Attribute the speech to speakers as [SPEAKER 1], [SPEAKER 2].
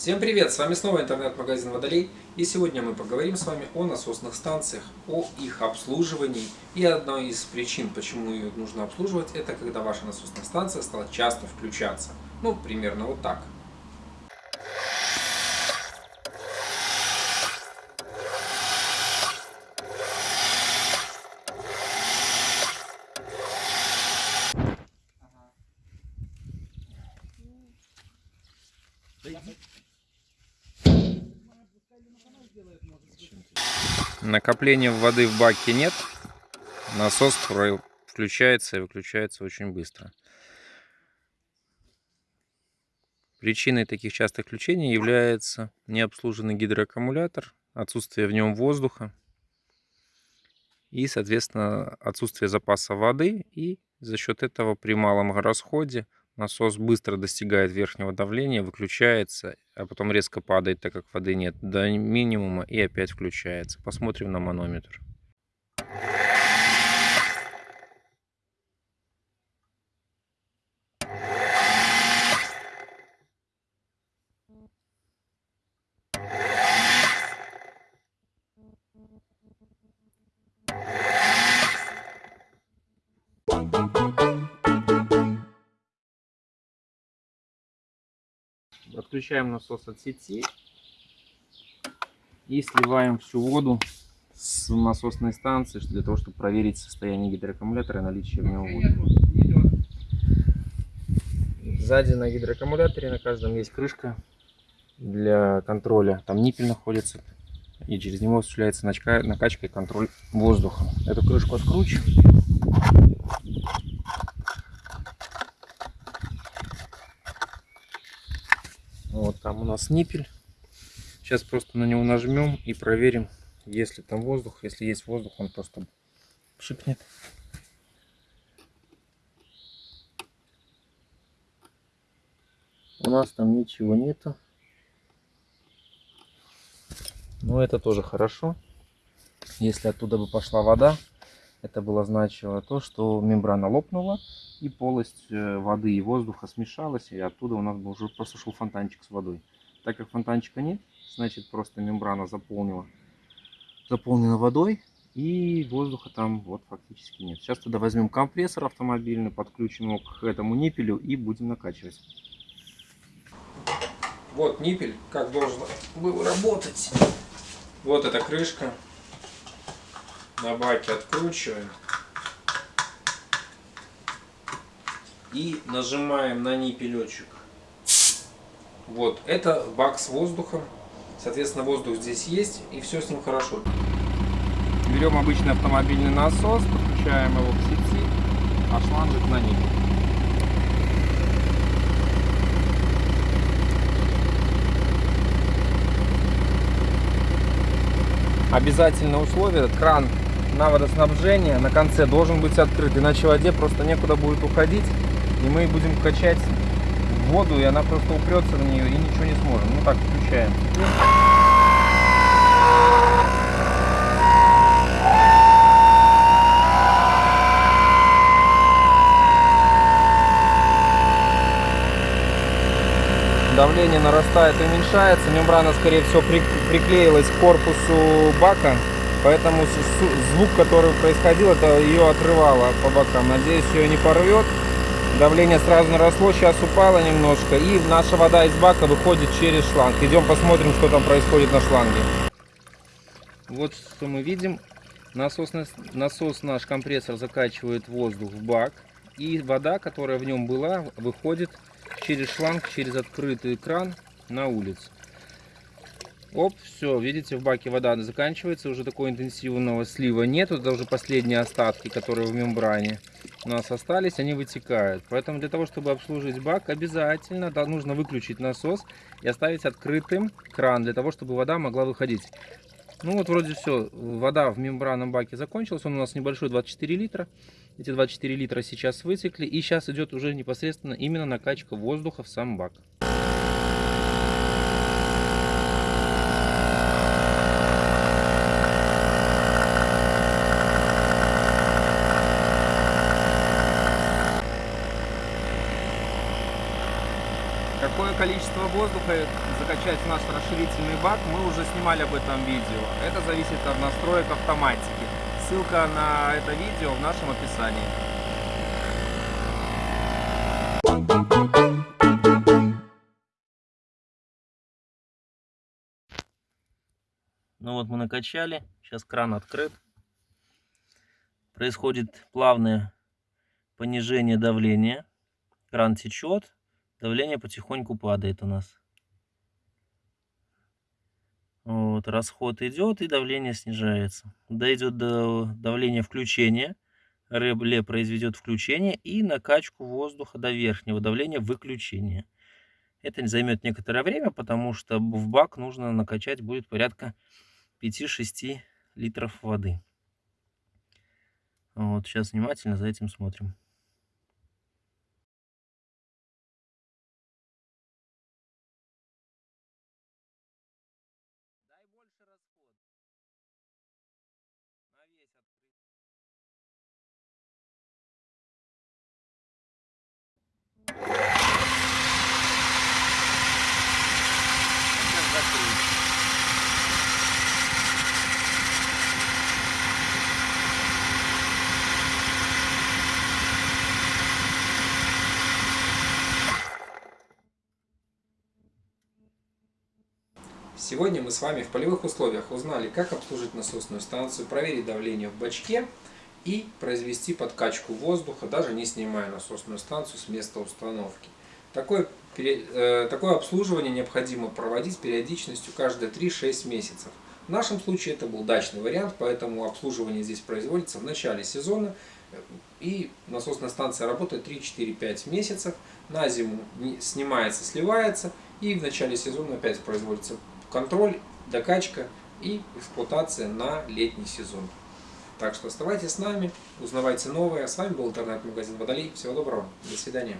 [SPEAKER 1] Всем привет! С вами снова интернет-магазин Водолей и сегодня мы поговорим с вами о насосных станциях, о их обслуживании и одной из причин, почему ее нужно обслуживать, это когда ваша насосная станция стала часто включаться. Ну, примерно вот так. Накопления воды в баке нет. Насос включается и выключается очень быстро. Причиной таких частых включений является необслуженный гидроаккумулятор, отсутствие в нем воздуха и, соответственно, отсутствие запаса воды. И за счет этого при малом расходе насос быстро достигает верхнего давления, выключается, а потом резко падает, так как воды нет, до минимума и опять включается. Посмотрим на манометр. Отключаем насос от сети и сливаем всю воду с насосной станции для того, чтобы проверить состояние гидроаккумулятора и наличие в нем воды. Сзади на гидроаккумуляторе на каждом есть крышка для контроля. Там ниппель находится и через него осуществляется накачка и контроль воздуха. Эту крышку откручиваем. Вот там у нас ниппель. Сейчас просто на него нажмем и проверим, есть ли там воздух. Если есть воздух, он просто шипнет. У нас там ничего нету. Но это тоже хорошо. Если оттуда бы пошла вода, это было значило то, что мембрана лопнула и полость э, воды и воздуха смешалась, и оттуда у нас был уже просто шел фонтанчик с водой. Так как фонтанчика нет, значит просто мембрана заполнила, заполнена водой, и воздуха там вот фактически нет. Сейчас туда возьмем компрессор автомобильный, подключим его к этому ниппелю и будем накачивать. Вот ниппель, как должен был работать. Вот эта крышка на баке откручиваем. И нажимаем на ниппелечек. Вот, это бак с воздухом. Соответственно, воздух здесь есть, и все с ним хорошо. Берем обычный автомобильный насос, подключаем его к сети, а шлангик на ниппель. Обязательное условие, кран на водоснабжение на конце должен быть открыт, иначе воде просто некуда будет уходить, и мы будем качать воду, и она просто упрется на нее, и ничего не сможем. Ну так, включаем. давление нарастает и уменьшается. Мембрана, скорее всего, приклеилась к корпусу бака. Поэтому звук, который происходил, это ее отрывало по бокам. Надеюсь, ее не порвет. Давление сразу наросло, сейчас упало немножко. И наша вода из бака выходит через шланг. Идем посмотрим, что там происходит на шланге. Вот что мы видим. Насос, насос наш компрессор закачивает воздух в бак. И вода, которая в нем была, выходит через шланг, через открытый кран на улицу. Оп, все, видите, в баке вода заканчивается, уже такого интенсивного слива нет, это уже последние остатки, которые в мембране у нас остались, они вытекают. Поэтому для того, чтобы обслужить бак, обязательно да, нужно выключить насос и оставить открытым кран, для того, чтобы вода могла выходить. Ну вот вроде все, вода в мембранном баке закончилась, он у нас небольшой 24 литра. Эти 24 литра сейчас вытекли и сейчас идет уже непосредственно именно накачка воздуха в сам бак. Какое количество воздуха закачать в наш расширительный бак, мы уже снимали об этом видео. Это зависит от настроек автоматики. Ссылка на это видео в нашем описании.
[SPEAKER 2] Ну вот мы накачали, сейчас кран открыт. Происходит плавное понижение давления. Кран течет, давление потихоньку падает у нас. Вот, расход идет и давление снижается. Дойдет до давления включения. Реле произведет включение и накачку воздуха до верхнего давления выключения. Это займет некоторое время, потому что в бак нужно накачать будет порядка 5-6 литров воды. Вот сейчас внимательно за этим смотрим.
[SPEAKER 1] Сегодня мы с вами в полевых условиях узнали, как обслужить насосную станцию, проверить давление в бачке и произвести подкачку воздуха, даже не снимая насосную станцию с места установки. Такое, э, такое обслуживание необходимо проводить с периодичностью каждые 3-6 месяцев. В нашем случае это был дачный вариант, поэтому обслуживание здесь производится в начале сезона. э, И насосная станция работает 3-4-5 месяцев. На зиму снимается, сливается. И в начале сезона опять производится контроль, докачка и эксплуатация на летний сезон. Так что оставайтесь с нами, узнавайте новое. С вами был интернет-магазин Водолей. Всего доброго. До свидания.